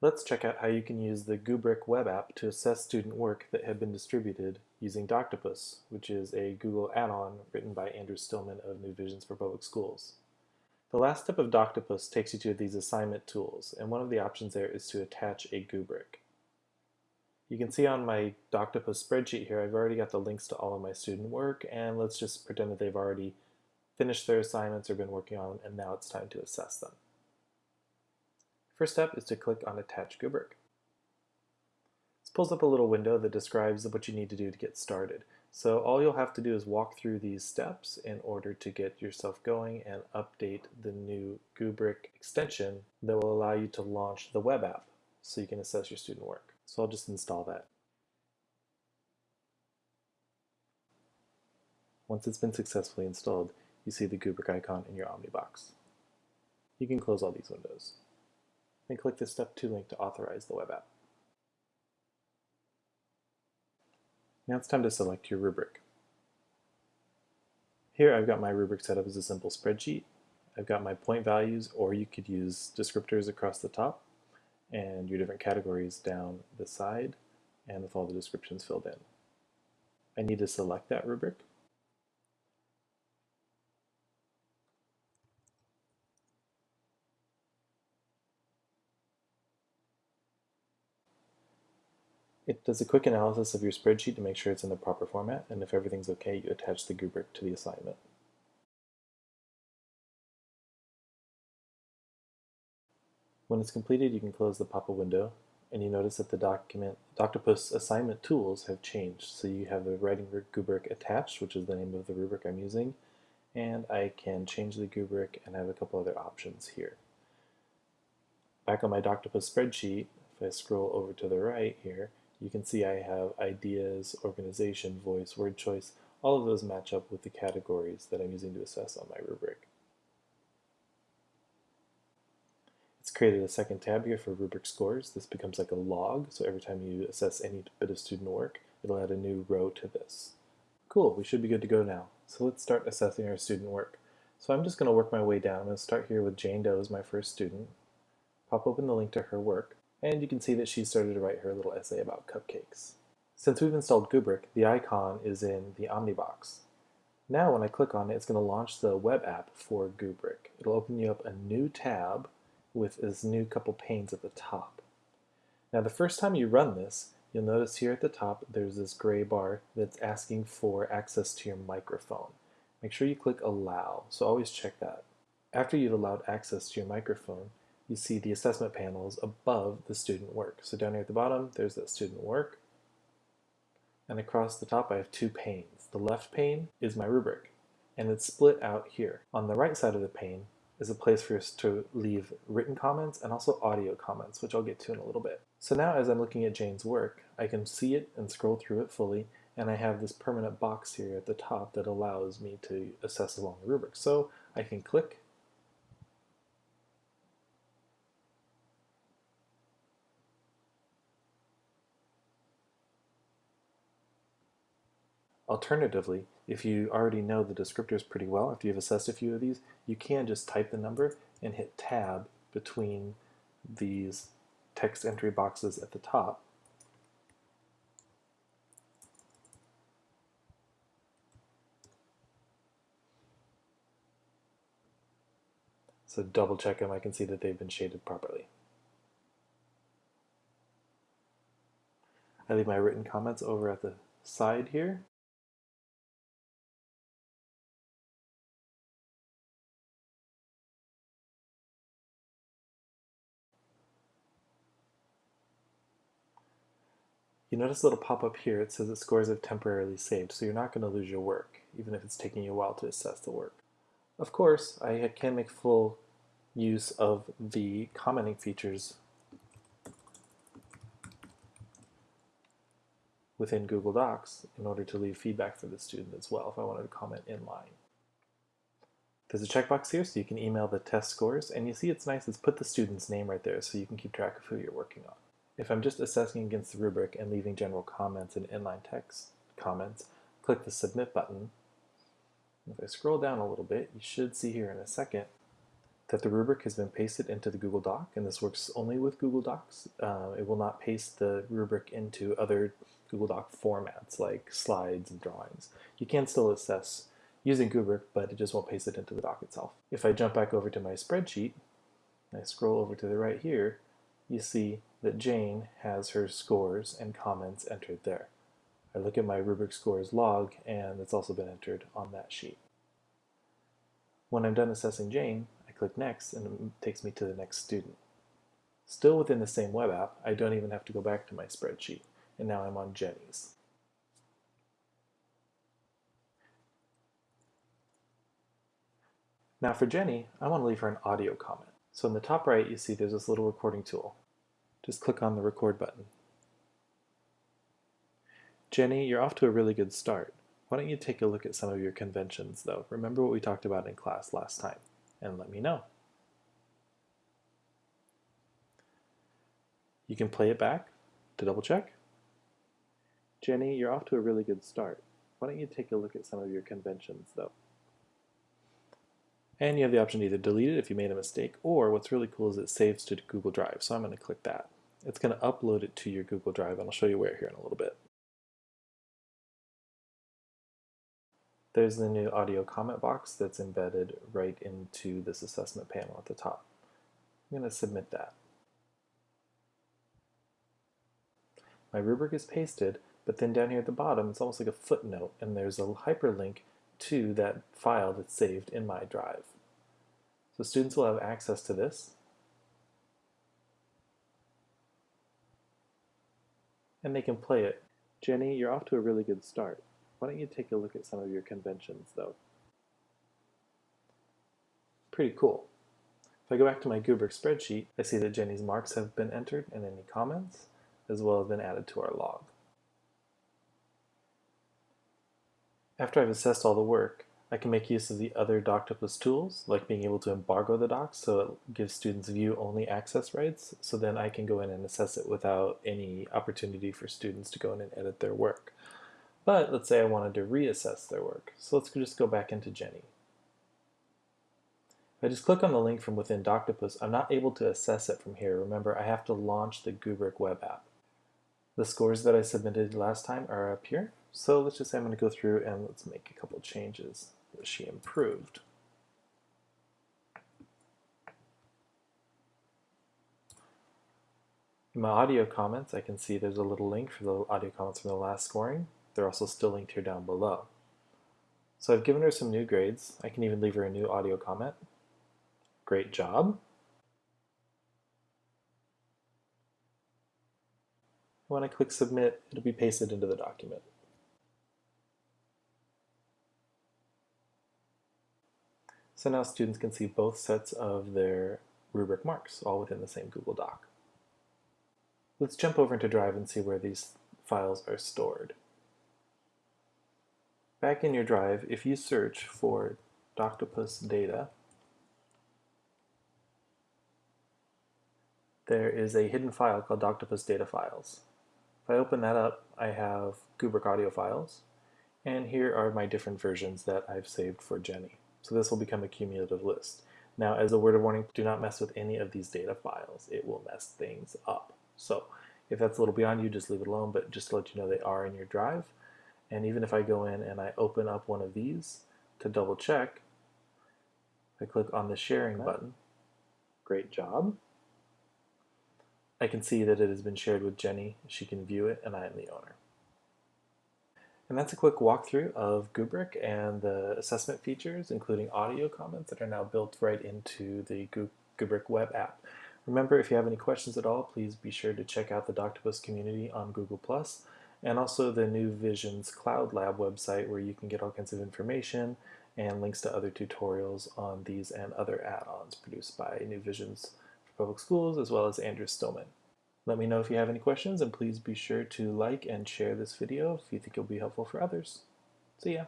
Let's check out how you can use the Goobric web app to assess student work that had been distributed using Doctopus, which is a Google add-on written by Andrew Stillman of New Visions for Public Schools. The last step of Doctopus takes you to these assignment tools, and one of the options there is to attach a Goobric. You can see on my Doctopus spreadsheet here, I've already got the links to all of my student work, and let's just pretend that they've already finished their assignments or been working on, them, and now it's time to assess them. First step is to click on Attach Goobric. This pulls up a little window that describes what you need to do to get started. So all you'll have to do is walk through these steps in order to get yourself going and update the new Goobric extension that will allow you to launch the web app so you can assess your student work. So I'll just install that. Once it's been successfully installed, you see the Goobric icon in your Omnibox. You can close all these windows and click the Step 2 link to authorize the web app. Now it's time to select your rubric. Here I've got my rubric set up as a simple spreadsheet. I've got my point values, or you could use descriptors across the top, and your different categories down the side, and with all the descriptions filled in. I need to select that rubric, It does a quick analysis of your spreadsheet to make sure it's in the proper format, and if everything's okay, you attach the rubric to the assignment. When it's completed, you can close the pop-up window, and you notice that the document Doctopus assignment tools have changed. So you have the writing rubric attached, which is the name of the rubric I'm using, and I can change the rubric and have a couple other options here. Back on my Doctopus spreadsheet, if I scroll over to the right here, you can see I have ideas, organization, voice, word choice. All of those match up with the categories that I'm using to assess on my rubric. It's created a second tab here for rubric scores. This becomes like a log, so every time you assess any bit of student work, it'll add a new row to this. Cool, we should be good to go now. So let's start assessing our student work. So I'm just going to work my way down. I'm going to start here with Jane Doe as my first student. Pop open the link to her work and you can see that she started to write her little essay about cupcakes. Since we've installed Goobric, the icon is in the Omnibox. Now when I click on it, it's going to launch the web app for Goobric. It'll open you up a new tab with this new couple panes at the top. Now the first time you run this, you'll notice here at the top there's this gray bar that's asking for access to your microphone. Make sure you click allow, so always check that. After you've allowed access to your microphone, you see the assessment panels above the student work. So down here at the bottom, there's that student work. And across the top, I have two panes. The left pane is my rubric, and it's split out here. On the right side of the pane is a place for us to leave written comments and also audio comments, which I'll get to in a little bit. So now as I'm looking at Jane's work, I can see it and scroll through it fully, and I have this permanent box here at the top that allows me to assess along the rubric. So I can click Alternatively, if you already know the descriptors pretty well, if you've assessed a few of these, you can just type the number and hit tab between these text entry boxes at the top. So double check them, I can see that they've been shaded properly. I leave my written comments over at the side here. You notice a little pop-up here, it says that scores have temporarily saved, so you're not going to lose your work, even if it's taking you a while to assess the work. Of course, I can make full use of the commenting features within Google Docs in order to leave feedback for the student as well if I wanted to comment in line. There's a checkbox here so you can email the test scores and you see it's nice, it's put the student's name right there so you can keep track of who you're working on. If I'm just assessing against the rubric and leaving general comments and inline text comments, click the Submit button. If I scroll down a little bit, you should see here in a second that the rubric has been pasted into the Google Doc, and this works only with Google Docs. Uh, it will not paste the rubric into other Google Doc formats like slides and drawings. You can still assess using Goobric, but it just won't paste it into the doc itself. If I jump back over to my spreadsheet, I scroll over to the right here, you see that Jane has her scores and comments entered there. I look at my rubric scores log, and it's also been entered on that sheet. When I'm done assessing Jane, I click Next, and it takes me to the next student. Still within the same web app, I don't even have to go back to my spreadsheet, and now I'm on Jenny's. Now for Jenny, I want to leave her an audio comment. So in the top right, you see there's this little recording tool. Just click on the record button. Jenny, you're off to a really good start. Why don't you take a look at some of your conventions, though? Remember what we talked about in class last time, and let me know. You can play it back to double check. Jenny, you're off to a really good start. Why don't you take a look at some of your conventions, though? And you have the option to either delete it if you made a mistake, or what's really cool is it saves to Google Drive. So I'm going to click that. It's going to upload it to your Google Drive, and I'll show you where here in a little bit. There's the new audio comment box that's embedded right into this assessment panel at the top. I'm going to submit that. My rubric is pasted, but then down here at the bottom, it's almost like a footnote, and there's a hyperlink to that file that's saved in my drive. So students will have access to this. And they can play it. Jenny, you're off to a really good start. Why don't you take a look at some of your conventions though? Pretty cool. If I go back to my Goobric spreadsheet, I see that Jenny's marks have been entered and any comments, as well as been added to our log. After I've assessed all the work, I can make use of the other Doctopus tools, like being able to embargo the docs so it gives students view-only access rights, so then I can go in and assess it without any opportunity for students to go in and edit their work. But let's say I wanted to reassess their work, so let's just go back into Jenny. If I just click on the link from within Doctopus, I'm not able to assess it from here. Remember, I have to launch the Goobric web app. The scores that I submitted last time are up here. So let's just say I'm going to go through and let's make a couple changes she improved. In my audio comments, I can see there's a little link for the audio comments from the last scoring. They're also still linked here down below. So I've given her some new grades. I can even leave her a new audio comment. Great job. When I click submit, it'll be pasted into the document. So now students can see both sets of their rubric marks, all within the same Google Doc. Let's jump over into Drive and see where these files are stored. Back in your Drive, if you search for Doctopus data, there is a hidden file called Doctopus data files. If I open that up, I have Goobric audio files, and here are my different versions that I've saved for Jenny. So this will become a cumulative list. Now, as a word of warning, do not mess with any of these data files. It will mess things up. So if that's a little beyond you, just leave it alone, but just to let you know they are in your drive. And even if I go in and I open up one of these to double check, I click on the sharing button. Great job. I can see that it has been shared with Jenny. She can view it and I am the owner. And that's a quick walkthrough of Goobric and the assessment features, including audio comments that are now built right into the Goobric web app. Remember, if you have any questions at all, please be sure to check out the Doctopus community on Google+, and also the New Visions Cloud Lab website where you can get all kinds of information and links to other tutorials on these and other add-ons produced by New Visions for Public Schools, as well as Andrew Stillman. Let me know if you have any questions and please be sure to like and share this video if you think it'll be helpful for others. See ya!